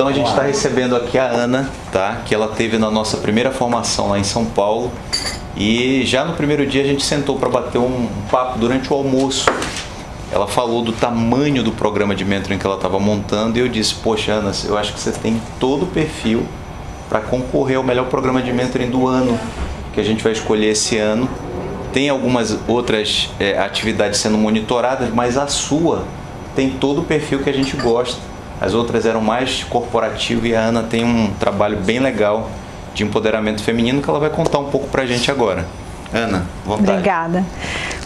Então a gente está recebendo aqui a Ana, tá? Que ela teve na nossa primeira formação lá em São Paulo. E já no primeiro dia a gente sentou para bater um papo durante o almoço. Ela falou do tamanho do programa de mentoring que ela estava montando e eu disse, poxa Ana, eu acho que você tem todo o perfil para concorrer ao melhor programa de mentoring do ano que a gente vai escolher esse ano. Tem algumas outras é, atividades sendo monitoradas, mas a sua tem todo o perfil que a gente gosta. As outras eram mais corporativo e a Ana tem um trabalho bem legal de empoderamento feminino que ela vai contar um pouco pra gente agora. Ana, vontade. Obrigada.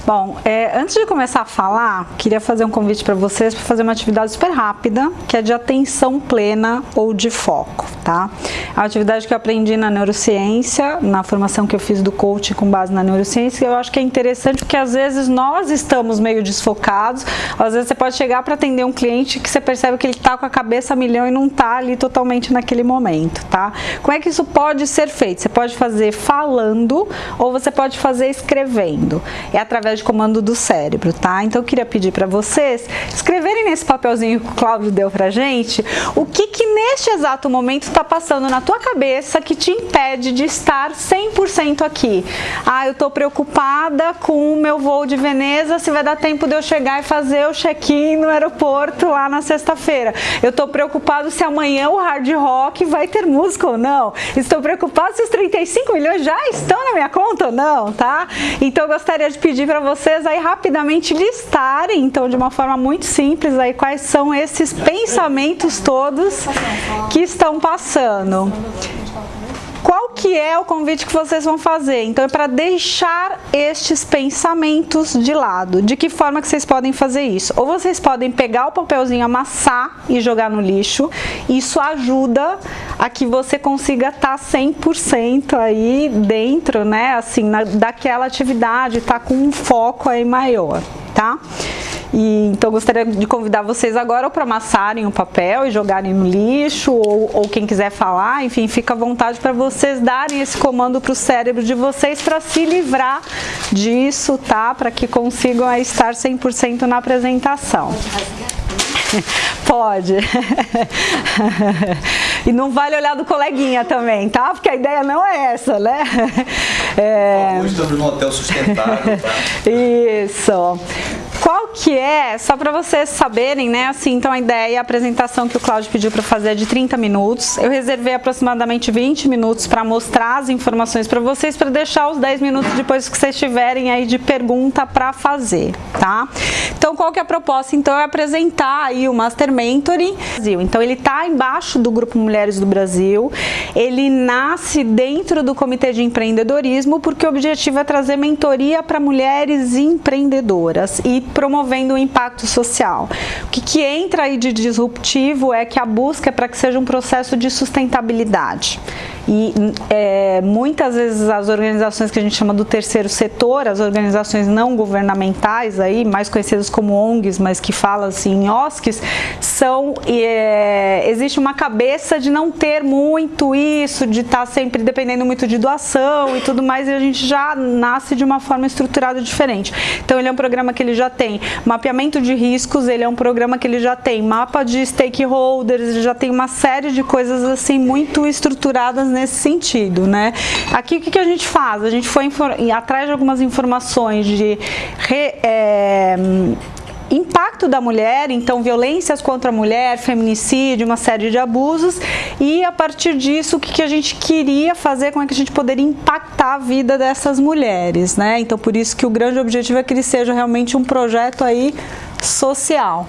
Bom, é, antes de começar a falar, queria fazer um convite para vocês para fazer uma atividade super rápida, que é de atenção plena ou de foco, tá? É uma atividade que eu aprendi na neurociência, na formação que eu fiz do coaching com base na neurociência, eu acho que é interessante porque às vezes nós estamos meio desfocados, às vezes você pode chegar para atender um cliente que você percebe que ele está com a cabeça a milhão e não está ali totalmente naquele momento, tá? Como é que isso pode ser feito? Você pode fazer falando ou você pode fazer escrevendo. É através de comando do cérebro, tá? Então eu queria pedir para vocês escreverem nesse papelzinho que o Cláudio deu pra gente, o que que neste exato momento está passando na tua cabeça que te impede de estar 100% aqui. Ah, eu tô preocupada com o meu voo de Veneza, se vai dar tempo de eu chegar e fazer o check-in no aeroporto lá na sexta-feira. Eu tô preocupado se amanhã o Hard Rock vai ter música ou não. Estou preocupado se os 35 milhões já estão na minha conta ou não, tá? Então eu gostaria de pedir para vocês aí rapidamente listarem, então de uma forma muito simples aí quais são esses pensamentos todos que estão passando. Qual que é o convite que vocês vão fazer? Então é para deixar estes pensamentos de lado. De que forma que vocês podem fazer isso? Ou vocês podem pegar o papelzinho, amassar e jogar no lixo. Isso ajuda a que você consiga estar 100% aí dentro, né, assim, na, daquela atividade, tá com um foco aí maior, tá? E, então gostaria de convidar vocês agora para amassarem o papel e jogarem no lixo, ou, ou quem quiser falar, enfim, fica à vontade para vocês darem esse comando para o cérebro de vocês para se livrar disso, tá? Para que consigam estar 100% na apresentação. Pode. e não vale olhar do coleguinha também, tá? Porque a ideia não é essa, né? É... Estamos num hotel sustentável, tá? Isso. Qual que é, só para vocês saberem, né, assim, então a ideia, a apresentação que o Cláudio pediu para fazer é de 30 minutos. Eu reservei aproximadamente 20 minutos para mostrar as informações para vocês, para deixar os 10 minutos depois que vocês tiverem aí de pergunta para fazer, tá? Então, qual que é a proposta? Então, é apresentar aí o Master Mentoring Brasil. Então, ele está embaixo do Grupo Mulheres do Brasil, ele nasce dentro do Comitê de Empreendedorismo, porque o objetivo é trazer mentoria para mulheres empreendedoras e promovendo o impacto social. O que, que entra aí de disruptivo é que a busca é para que seja um processo de sustentabilidade. E é, muitas vezes as organizações que a gente chama do terceiro setor, as organizações não governamentais, aí, mais conhecidas como ONGs, mas que falam assim em OSCs, são, é, existe uma cabeça de não ter muito isso, de estar tá sempre dependendo muito de doação e tudo mais, e a gente já nasce de uma forma estruturada diferente. Então ele é um programa que ele já tem mapeamento de riscos, ele é um programa que ele já tem mapa de stakeholders, ele já tem uma série de coisas assim muito estruturadas nesse sentido, né? Aqui o que, que a gente faz? A gente foi atrás de algumas informações de re, é, impacto da mulher, então violências contra a mulher, feminicídio, uma série de abusos e a partir disso o que, que a gente queria fazer, como é que a gente poderia impactar a vida dessas mulheres, né? Então por isso que o grande objetivo é que ele seja realmente um projeto aí social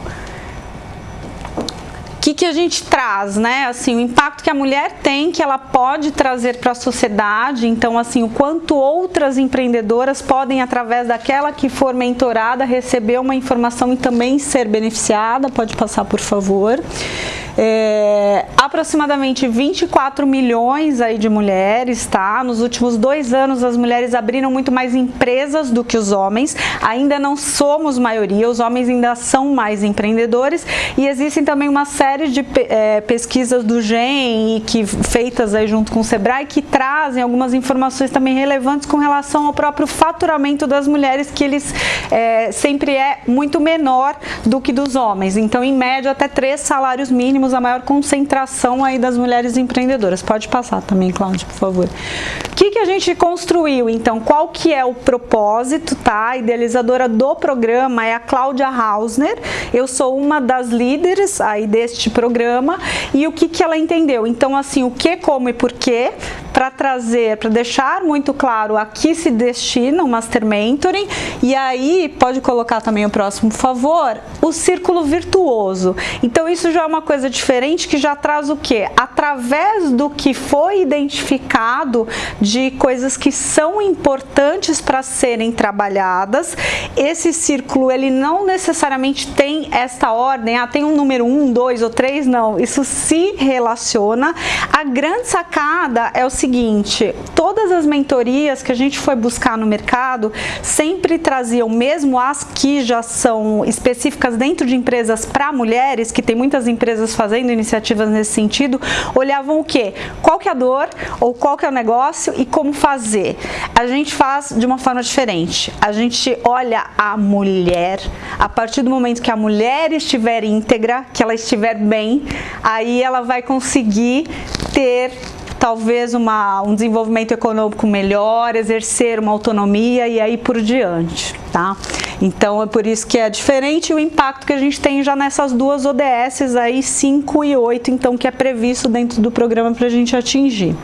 que, que a gente traz, né? Assim, o impacto que a mulher tem, que ela pode trazer para a sociedade. Então, assim, o quanto outras empreendedoras podem, através daquela que for mentorada, receber uma informação e também ser beneficiada. Pode passar, por favor. É, aproximadamente 24 milhões aí de mulheres, tá? Nos últimos dois anos as mulheres abriram muito mais empresas do que os homens. Ainda não somos maioria, os homens ainda são mais empreendedores e existem também uma série de é, pesquisas do GEM que feitas aí junto com o Sebrae que trazem algumas informações também relevantes com relação ao próprio faturamento das mulheres que eles é, sempre é muito menor do que dos homens. Então, em média, até três salários mínimos temos a maior concentração aí das mulheres empreendedoras. Pode passar também, Cláudia, por favor. O que, que a gente construiu, então? Qual que é o propósito, tá? A idealizadora do programa é a Cláudia Hausner. Eu sou uma das líderes aí deste programa e o que, que ela entendeu? Então, assim, o que, como e porquê, para trazer, para deixar muito claro a que se destina o Master Mentoring e aí, pode colocar também o próximo, favor, o círculo virtuoso. Então, isso já é uma coisa diferente que já traz o que? Através do que foi identificado de coisas que são importantes para serem trabalhadas, esse círculo ele não necessariamente tem esta ordem, ah, tem um número 1, um, 2 ou 3, não. Isso se relaciona. A grande sacada é o seguinte, todas as mentorias que a gente foi buscar no mercado sempre traziam, mesmo as que já são específicas dentro de empresas para mulheres, que tem muitas empresas fazendo iniciativas nesse sentido, olhavam o que? Qual que é a dor ou qual que é o negócio e como fazer. A gente faz de uma forma diferente. A gente olha a mulher, a partir do momento que a mulher estiver íntegra, que ela estiver bem, aí ela vai conseguir ter talvez uma, um desenvolvimento econômico melhor, exercer uma autonomia e aí por diante, tá? Então é por isso que é diferente o impacto que a gente tem já nessas duas ODSs aí, 5 e 8, então que é previsto dentro do programa para a gente atingir.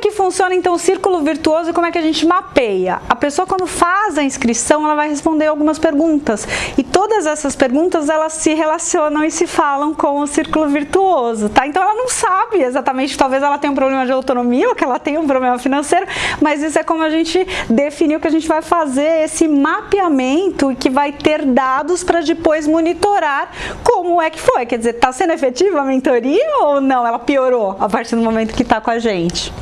Que funciona então o círculo virtuoso e como é que a gente mapeia? A pessoa quando faz a inscrição, ela vai responder algumas perguntas e todas essas perguntas elas se relacionam e se falam com o círculo virtuoso, tá? Então ela não sabe exatamente, talvez ela tenha um problema de autonomia ou que ela tenha um problema financeiro, mas isso é como a gente definiu que a gente vai fazer esse mapeamento que vai ter dados para depois monitorar como é que foi, quer dizer, está sendo efetiva a mentoria ou não? Ela piorou a partir do momento que está com a gente.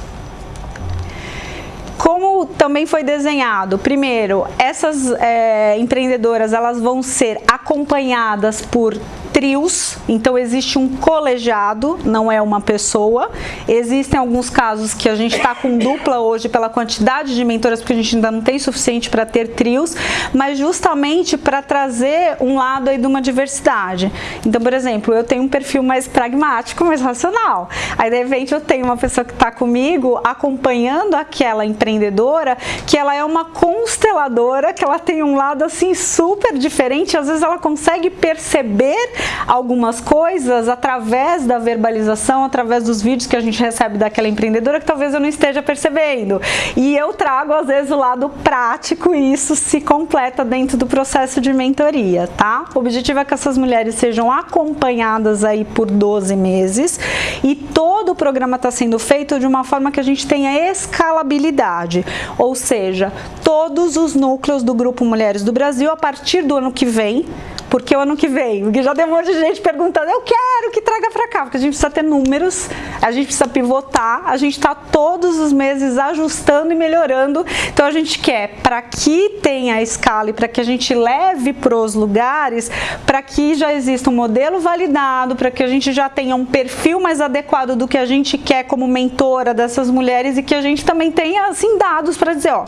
Como também foi desenhado, primeiro, essas é, empreendedoras elas vão ser acompanhadas por trios, então existe um colegiado, não é uma pessoa. Existem alguns casos que a gente está com dupla hoje pela quantidade de mentoras, porque a gente ainda não tem suficiente para ter trios, mas justamente para trazer um lado aí de uma diversidade. Então, por exemplo, eu tenho um perfil mais pragmático, mais racional. Aí, de repente, eu tenho uma pessoa que está comigo acompanhando aquela empreendedora, que ela é uma consteladora, que ela tem um lado assim super diferente, às vezes ela consegue perceber algumas coisas através da verbalização, através dos vídeos que a gente recebe daquela empreendedora que talvez eu não esteja percebendo. E eu trago às vezes o lado prático e isso se completa dentro do processo de mentoria, tá? O objetivo é que essas mulheres sejam acompanhadas aí por 12 meses e todo o programa está sendo feito de uma forma que a gente tenha escalabilidade, ou seja, todos os núcleos do Grupo Mulheres do Brasil a partir do ano que vem porque o ano que vem, porque já tem um monte de gente perguntando, eu quero que traga para cá, porque a gente precisa ter números, a gente precisa pivotar, a gente está todos os meses ajustando e melhorando, então a gente quer para que tenha escala e para que a gente leve para os lugares, para que já exista um modelo validado, para que a gente já tenha um perfil mais adequado do que a gente quer como mentora dessas mulheres e que a gente também tenha assim dados para dizer, ó,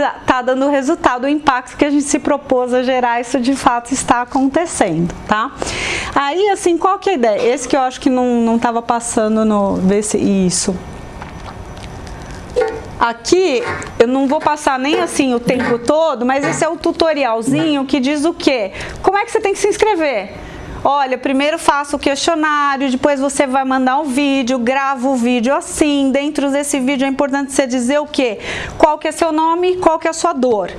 tá, tá dando resultado, o impacto que a gente se propôs a gerar, isso de fato está acontecendo, tá? Aí, assim, qual que é a ideia? Esse que eu acho que não, não passando no... Ver se, isso. Aqui, eu não vou passar nem assim o tempo todo, mas esse é o tutorialzinho que diz o quê? Como é que você tem que se inscrever? Olha, primeiro faça o questionário, depois você vai mandar um vídeo, grava o vídeo assim. Dentro desse vídeo é importante você dizer o quê? Qual que é seu nome, qual que é a sua dor.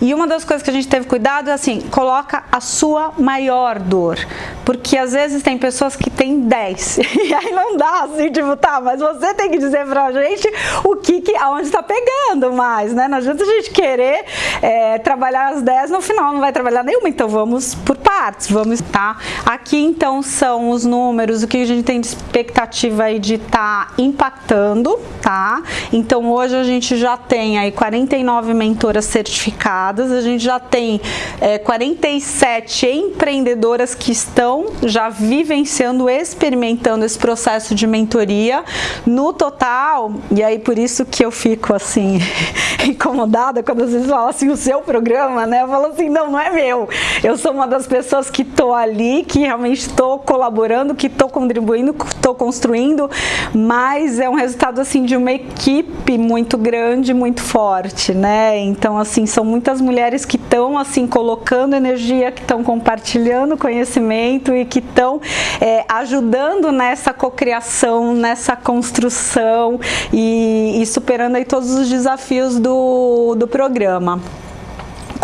E uma das coisas que a gente teve cuidado é assim, coloca a sua maior dor. Porque às vezes tem pessoas que têm 10. E aí não dá assim, tipo, tá, mas você tem que dizer pra gente o que, que aonde tá pegando mais, né? Não adianta a gente querer é, trabalhar as 10, no final não vai trabalhar nenhuma, então vamos por partes, vamos, tá? Aqui então são os números, o que a gente tem de expectativa aí de estar tá impactando, tá? Então hoje a gente já tem aí 49 mentoras certificadas a gente já tem é, 47 empreendedoras que estão já vivenciando, experimentando esse processo de mentoria. No total, e aí por isso que eu fico assim, incomodada quando vocês falam assim, o seu programa, né? Eu falo assim, não, não é meu. Eu sou uma das pessoas que estou ali, que realmente estou colaborando, que estou contribuindo, estou construindo, mas é um resultado assim de uma equipe muito grande, muito forte, né? Então assim, são muitas mulheres que estão assim colocando energia, que estão compartilhando conhecimento e que estão é, ajudando nessa cocriação, nessa construção e, e superando aí todos os desafios do, do programa.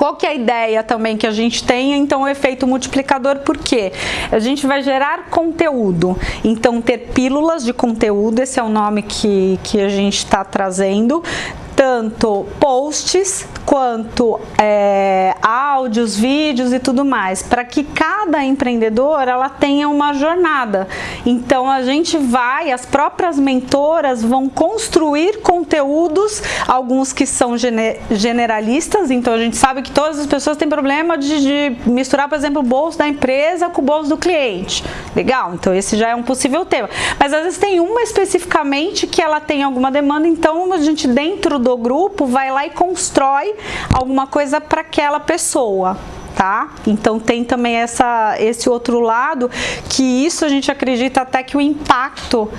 Qual que é a ideia também que a gente tem? Então, o efeito multiplicador, por quê? A gente vai gerar conteúdo. Então, ter pílulas de conteúdo, esse é o nome que, que a gente está trazendo tanto posts quanto é, áudios, vídeos e tudo mais, para que cada empreendedor ela tenha uma jornada. Então a gente vai, as próprias mentoras vão construir conteúdos, alguns que são generalistas, então a gente sabe que todas as pessoas têm problema de, de misturar, por exemplo, o bolso da empresa com o bolso do cliente. Legal, então esse já é um possível tema. Mas às vezes tem uma especificamente que ela tem alguma demanda, então a gente dentro do do grupo vai lá e constrói alguma coisa para aquela pessoa. Tá? Então tem também essa, esse outro lado que isso a gente acredita até que o impacto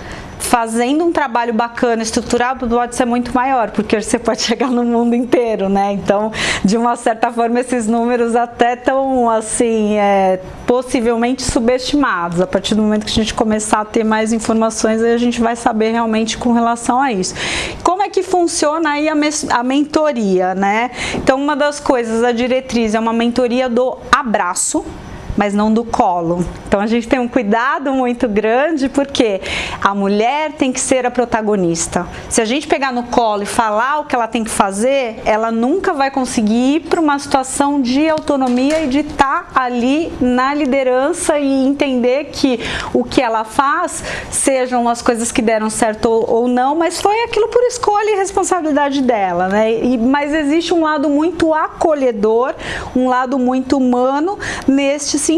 fazendo um trabalho bacana, estruturado, pode ser muito maior, porque você pode chegar no mundo inteiro, né? Então, de uma certa forma, esses números até estão, assim, é, possivelmente subestimados. A partir do momento que a gente começar a ter mais informações, aí a gente vai saber realmente com relação a isso. Como é que funciona aí a, a mentoria, né? Então, uma das coisas, a diretriz é uma mentoria do abraço, mas não do colo. Então a gente tem um cuidado muito grande porque a mulher tem que ser a protagonista. Se a gente pegar no colo e falar o que ela tem que fazer, ela nunca vai conseguir ir para uma situação de autonomia e de estar tá ali na liderança e entender que o que ela faz sejam as coisas que deram certo ou, não, mas foi aquilo por escolha e responsabilidade dela, né? E, mas existe um lado muito acolhedor, um lado muito humano neste sentido,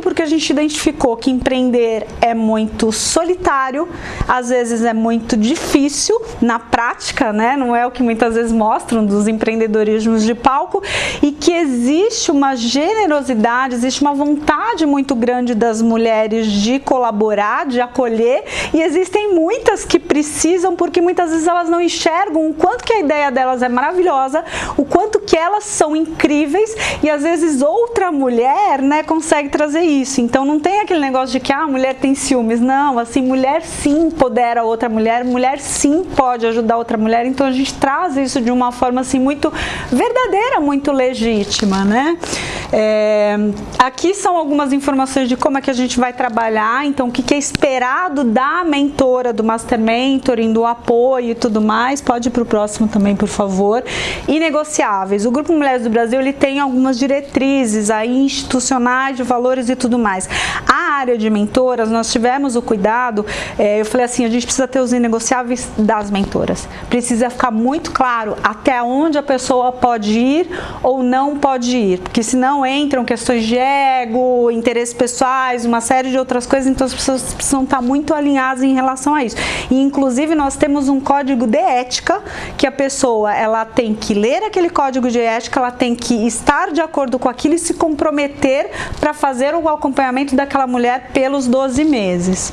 porque a gente identificou que empreender é muito solitário, às vezes é muito difícil na prática, né? Não é o que muitas vezes mostram dos empreendedorismos de palco e que existe uma generosidade, existe uma vontade muito grande das mulheres de colaborar, de acolher e existem muitas que precisam porque muitas vezes elas não enxergam o quanto que a ideia delas é maravilhosa, o quanto que elas são incríveis e às vezes outra mulher, né, consegue consegue trazer isso. Então não tem aquele negócio de que ah, a mulher tem ciúmes. Não, assim, mulher sim empodera outra mulher, mulher sim pode ajudar outra mulher. Então a gente traz isso de uma forma assim muito verdadeira, muito legítima, né? É, aqui são algumas informações de como é que a gente vai trabalhar, então o que, é esperado da mentora, do Master Mentoring, do apoio e tudo mais. Pode ir para o próximo também, por favor. E negociáveis. O Grupo Mulheres do Brasil ele tem algumas diretrizes aí institucionais de valores e tudo mais. A área de mentoras, nós tivemos o cuidado, é, eu falei assim, a gente precisa ter os inegociáveis das mentoras. Precisa ficar muito claro até onde a pessoa pode ir ou não pode ir, porque senão entram questões de ego, interesses pessoais, uma série de outras coisas, então as pessoas precisam estar muito alinhadas em relação a isso. E inclusive nós temos um código de ética que a pessoa ela tem que ler aquele código de ética, ela tem que estar de acordo com aquilo e se comprometer para fazer o acompanhamento daquela mulher pelos 12 meses.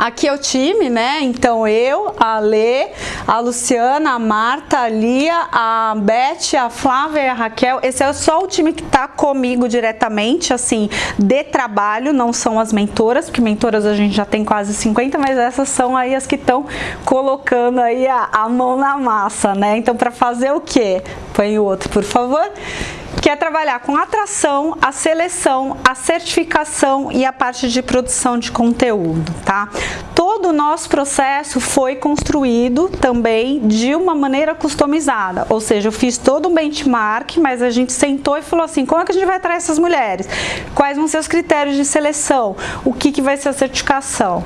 Aqui é o time, né? Então eu, a Lê, a Luciana, a Marta, a Lia, a Beth, a Flávia e a Raquel. Esse é só o time que tá comigo diretamente, assim, de trabalho, não são as mentoras, porque mentoras a gente já tem quase 50, mas essas são aí as que estão colocando aí a, a mão na massa, né? Então para fazer o quê? Põe o outro, por favor que é trabalhar com a atração, a seleção, a certificação e a parte de produção de conteúdo, tá? Todo o nosso processo foi construído também de uma maneira customizada, ou seja, eu fiz todo um benchmark, mas a gente sentou e falou assim, como é que a gente vai atrair essas mulheres? Quais vão ser os critérios de seleção? O que, que vai ser a certificação?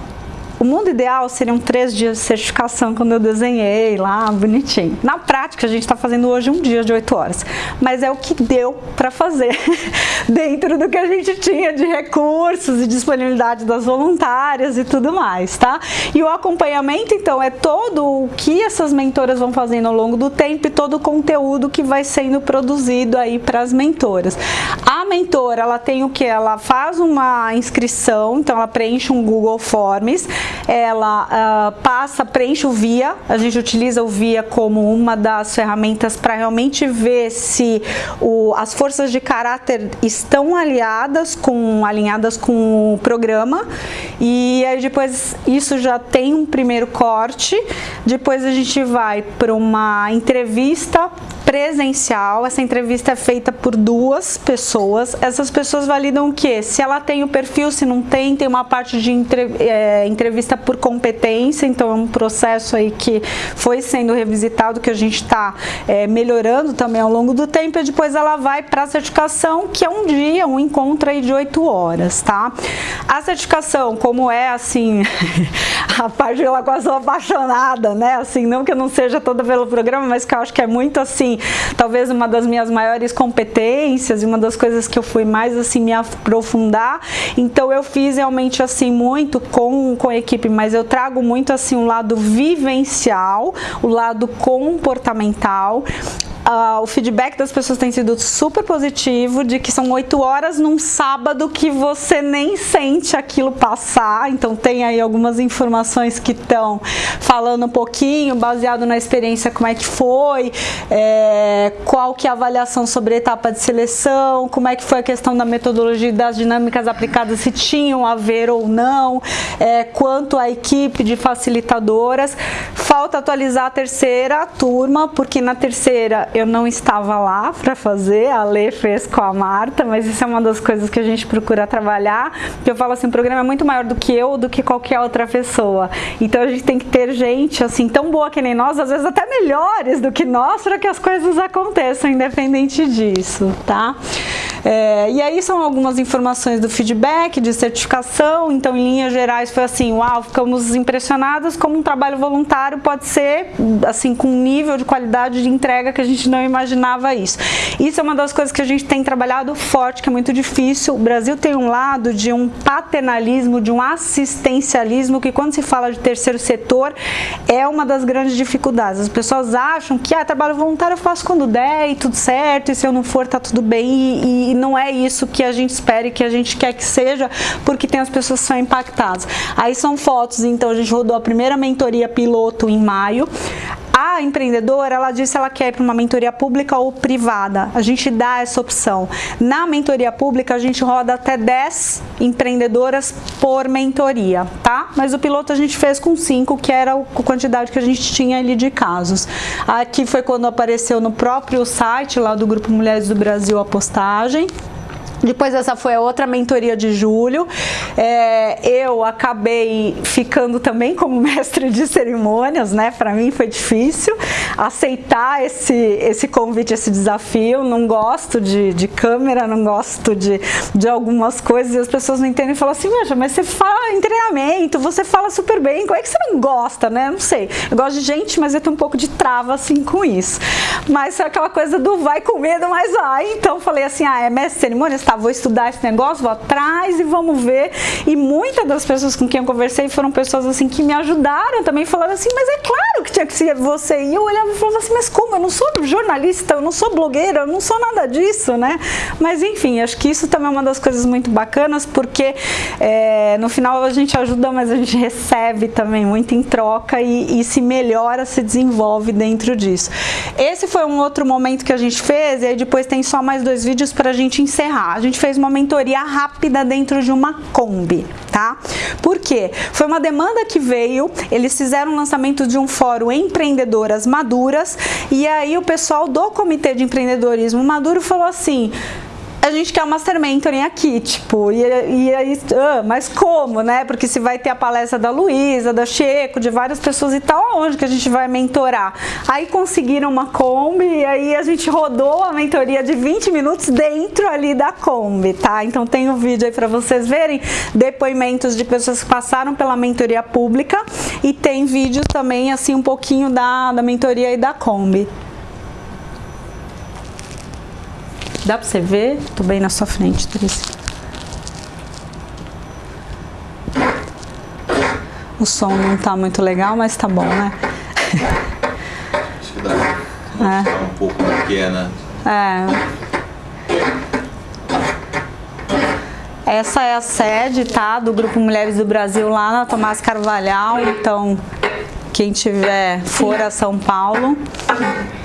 O mundo ideal seriam três dias de certificação quando eu desenhei lá, bonitinho. Na prática, a gente está fazendo hoje um dia de oito horas, mas é o que deu para fazer dentro do que a gente tinha de recursos e disponibilidade das voluntárias e tudo mais, tá? E o acompanhamento, então, é todo o que essas mentoras vão fazendo ao longo do tempo e todo o conteúdo que vai sendo produzido aí para as mentoras. A mentora, ela tem o que? Ela faz uma inscrição, então ela preenche um Google Forms, ela uh, passa, preenche o VIA, a gente utiliza o VIA como uma das ferramentas para realmente ver se o, as forças de caráter estão aliadas com, alinhadas com o programa. E aí depois isso já tem um primeiro corte, depois a gente vai para uma entrevista presencial, essa entrevista é feita por duas pessoas, essas pessoas validam o que? Se ela tem o perfil, se não tem, tem uma parte de é, entrevista por competência, então é um processo aí que foi sendo revisitado, que a gente está é, melhorando também ao longo do tempo, e depois ela vai para a certificação, que é um dia, um encontro aí de oito horas, tá? A certificação, como é assim, a parte que eu sou apaixonada, né? Assim, não que eu não seja toda pelo programa, mas que eu acho que é muito assim, talvez uma das minhas maiores competências e uma das coisas que eu fui mais assim me aprofundar. Então eu fiz realmente assim muito com, com a equipe, mas eu trago muito assim um lado vivencial, o lado comportamental, Uh, o feedback das pessoas tem sido super positivo, de que são oito horas num sábado que você nem sente aquilo passar, então tem aí algumas informações que estão falando um pouquinho, baseado na experiência, como é que foi, é, qual que é a avaliação sobre a etapa de seleção, como é que foi a questão da metodologia e das dinâmicas aplicadas, se tinham a ver ou não, é, quanto à equipe de facilitadoras. Falta atualizar a terceira turma, porque na terceira eu não estava lá para fazer, a Lê fez com a Marta, mas isso é uma das coisas que a gente procura trabalhar, que eu falo assim, o programa é muito maior do que eu, do que qualquer outra pessoa. Então a gente tem que ter gente assim tão boa que nem nós, às vezes até melhores do que nós, para que as coisas aconteçam independente disso, tá? É, e aí são algumas informações do feedback, de certificação, então em linhas gerais foi assim, uau, ficamos impressionados como um trabalho voluntário pode ser, assim, com um nível de qualidade de entrega que a gente não imaginava isso. Isso é uma das coisas que a gente tem trabalhado forte, que é muito difícil. O Brasil tem um lado de um paternalismo, de um assistencialismo, que quando se fala de terceiro setor, é uma das grandes dificuldades. As pessoas acham que ah, trabalho voluntário eu faço quando der e tudo certo, e se eu não for tá tudo bem, e, e não é isso que a gente espera e que a gente quer que seja, porque tem as pessoas que são impactadas. Aí são fotos, então a gente rodou a primeira mentoria piloto em maio. A empreendedora, ela disse ela quer ir para uma mentoria pública ou privada. A gente dá essa opção. Na mentoria pública, a gente roda até 10 empreendedoras por mentoria, tá? Mas o piloto a gente fez com 5, que era a quantidade que a gente tinha ali de casos. Aqui foi quando apareceu no próprio site lá do Grupo Mulheres do Brasil a postagem. Depois essa foi a outra mentoria de julho. É, eu acabei ficando também como mestre de cerimônias, né? Para mim foi difícil aceitar esse, esse convite, esse desafio. Não gosto de, de câmera, não gosto de, de algumas coisas e as pessoas não entendem e falam assim, Veja, mas você fala em treinamento, você fala super bem, como é que você não gosta, né? Não sei. Eu gosto de gente, mas eu tenho um pouco de trava assim com isso. Mas é aquela coisa do vai com medo, mas vai. Então falei assim, ah, é mestre de cerimônias? Tá, vou estudar esse negócio, vou atrás e vamos ver. E muitas das pessoas com quem eu conversei foram pessoas assim que me ajudaram também, falando assim, mas é claro que tinha que ser você. E eu olhava e falava assim, mas como? Eu não sou jornalista, eu não sou blogueira, eu não sou nada disso, né? Mas enfim, acho que isso também é uma das coisas muito bacanas, porque é, no final a gente ajuda, mas a gente recebe também muito em troca e, e se melhora, se desenvolve dentro disso. Esse foi um outro momento que a gente fez, e aí depois tem só mais dois vídeos para a gente encerrar. Gente fez uma mentoria rápida dentro de uma Kombi, tá? Por quê? Foi uma demanda que veio, eles fizeram o lançamento de um fórum Empreendedoras Maduras, e aí o pessoal do Comitê de Empreendedorismo Maduro falou assim, a gente quer o Master Mentoring aqui, tipo, e, e aí, ah, mas como, né? Porque se vai ter a palestra da Luísa, da Checo, de várias pessoas e tal, aonde que a gente vai mentorar? Aí conseguiram uma Kombi e aí a gente rodou a mentoria de 20 minutos dentro ali da Kombi, tá? Então tem um vídeo aí para vocês verem, depoimentos de pessoas que passaram pela mentoria pública e tem vídeos também, assim, um pouquinho da, da mentoria e da Kombi. Dá pra você ver? Tô bem na sua frente, Trícia. O som não tá muito legal, mas tá bom, né? Acho que dá é. um pouco do que é, né? É. Essa é a sede, tá? Do Grupo Mulheres do Brasil lá na Tomás Carvalhal, então quem tiver for a São Paulo.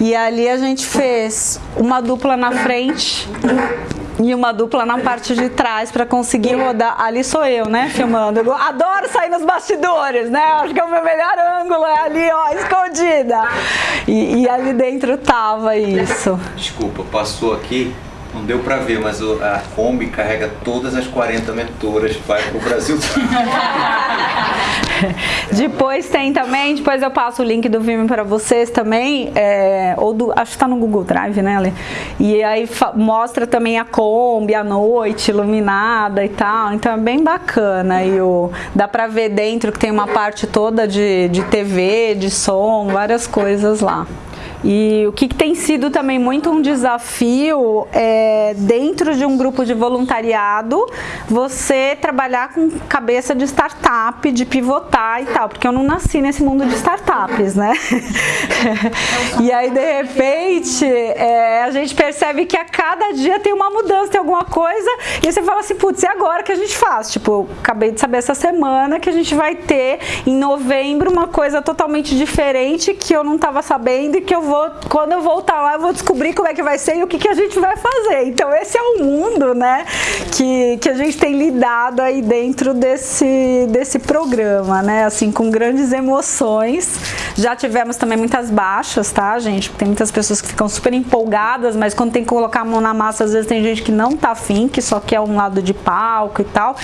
E ali a gente fez uma dupla na frente e uma dupla na parte de trás para conseguir rodar. Ali sou eu, né, filmando. Eu adoro sair nos bastidores, né? Acho que é o meu melhor ângulo, é ali, ó, escondida. E, e ali dentro tava isso. Desculpa, passou aqui não deu para ver, mas a Kombi carrega todas as 40 mentoras vai pro Brasil. depois tem também, depois eu passo o link do Vimeo para vocês também, é, ou do, acho que está no Google Drive, né, Ale? E aí mostra também a Kombi à noite, iluminada e tal, então é bem bacana. E o, dá para ver dentro que tem uma parte toda de, de TV, de som, várias coisas lá. E o que, que, tem sido também muito um desafio é, dentro de um grupo de voluntariado, você trabalhar com cabeça de startup, de pivotar e tal, porque eu não nasci nesse mundo de startups, né? e aí, de repente, é, a gente percebe que a cada dia tem uma mudança, tem alguma coisa, e você fala assim, putz, e agora que a gente faz? Tipo, acabei de saber essa semana que a gente vai ter em novembro uma coisa totalmente diferente que eu não estava sabendo e que eu vou, quando eu voltar lá, eu vou descobrir como é que vai ser e o que, que a gente vai fazer. Então esse é o mundo, né, que, que a gente tem lidado aí dentro desse, desse programa, né, assim, com grandes emoções. Já tivemos também muitas baixas, tá, gente? Tem muitas pessoas que ficam super empolgadas, mas quando tem que colocar a mão na massa, às vezes tem gente que não tá afim, que só quer um lado de palco e tal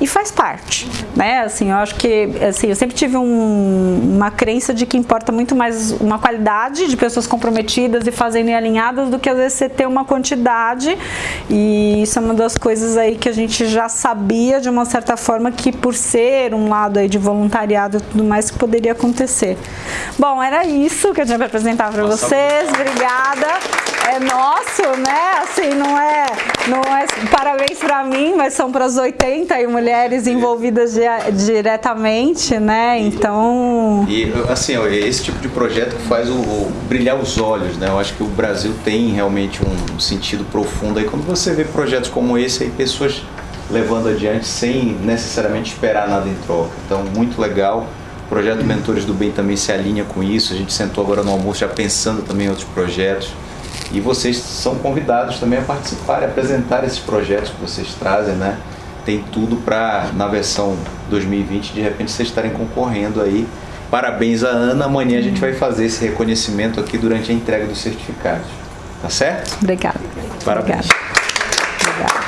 e faz parte, né? Assim, eu acho que, assim, eu sempre tive um, uma crença de que importa muito mais uma qualidade de pessoas comprometidas e fazendo e alinhadas do que às vezes você ter uma quantidade e isso é uma das coisas aí que a gente já sabia de uma certa forma que por ser um lado aí de voluntariado e tudo mais que poderia acontecer. Bom, era isso que eu tinha para apresentar para vocês, obrigada. É nosso, né? Assim, não é, não é parabéns para mim, mas são para as 80 e mulheres envolvidas diretamente, né? Então. E assim, esse tipo de projeto faz o, o, brilhar os olhos, né? Eu acho que o Brasil tem realmente um sentido profundo aí quando você vê projetos como esse aí, pessoas levando adiante sem necessariamente esperar nada em troca. Então, muito legal. O projeto Mentores do Bem também se alinha com isso. A gente sentou agora no almoço já pensando também em outros projetos. E vocês são convidados também a participar e apresentar esses projetos que vocês trazem, né? Tem tudo para, na versão 2020, de repente vocês estarem concorrendo aí. Parabéns a Ana, amanhã a gente vai fazer esse reconhecimento aqui durante a entrega dos certificados. Tá certo? Obrigada. Parabéns. Obrigada.